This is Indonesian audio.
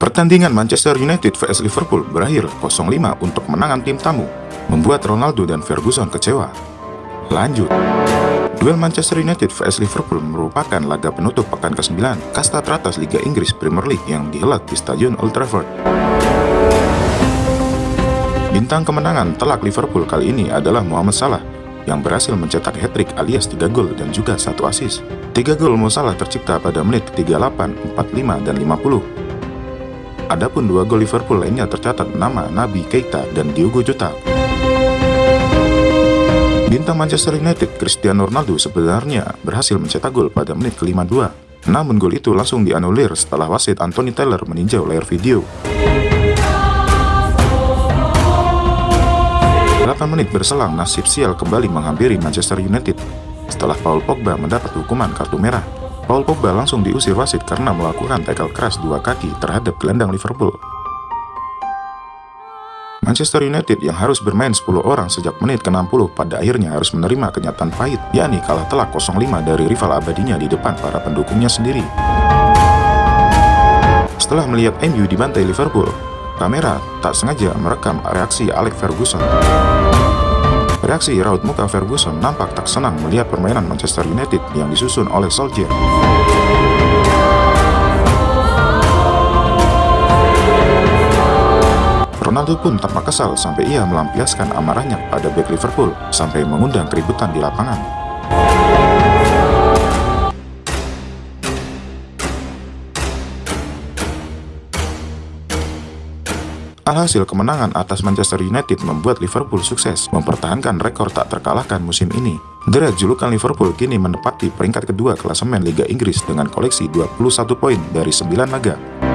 Pertandingan Manchester United vs Liverpool berakhir 0-5 untuk kemenangan tim tamu, membuat Ronaldo dan Ferguson kecewa. Lanjut. Duel Manchester United vs Liverpool merupakan laga penutup pekan ke-9 kasta teratas Liga Inggris Premier League yang dihelat di Stadion Old Trafford. Bintang kemenangan telak Liverpool kali ini adalah Mohamed Salah yang berhasil mencetak hat-trick alias 3 gol dan juga satu assist. 3 gol Mo Salah tercipta pada menit 38, 45, dan 50 Adapun dua gol Liverpool lainnya tercatat nama Nabi Keita dan Diogo Jota. Bintang Manchester United Cristiano Ronaldo sebenarnya berhasil mencetak gol pada menit ke-52. Namun gol itu langsung dianulir setelah wasit Anthony Taylor meninjau layar video. 8 menit berselang nasib sial kembali menghampiri Manchester United setelah Paul Pogba mendapat hukuman kartu merah. Paul Pogba langsung diusir wasit karena melakukan tackle keras dua kaki terhadap gelandang Liverpool. Manchester United yang harus bermain 10 orang sejak menit ke-60 pada akhirnya harus menerima kenyataan pahit, yakni kalah telak 0-5 dari rival abadinya di depan para pendukungnya sendiri. Setelah melihat MU dibantai Liverpool, kamera tak sengaja merekam reaksi Alex Ferguson. Reaksi raut muka Ferguson nampak tak senang melihat permainan Manchester United yang disusun oleh Solskjaer. Ronaldo pun tampak kesal sampai ia melampiaskan amarahnya pada back Liverpool sampai mengundang keributan di lapangan. Alhasil kemenangan atas Manchester United membuat Liverpool sukses mempertahankan rekor tak terkalahkan musim ini. Deret julukan Liverpool kini menepati peringkat kedua klasemen Liga Inggris dengan koleksi 21 poin dari 9 laga.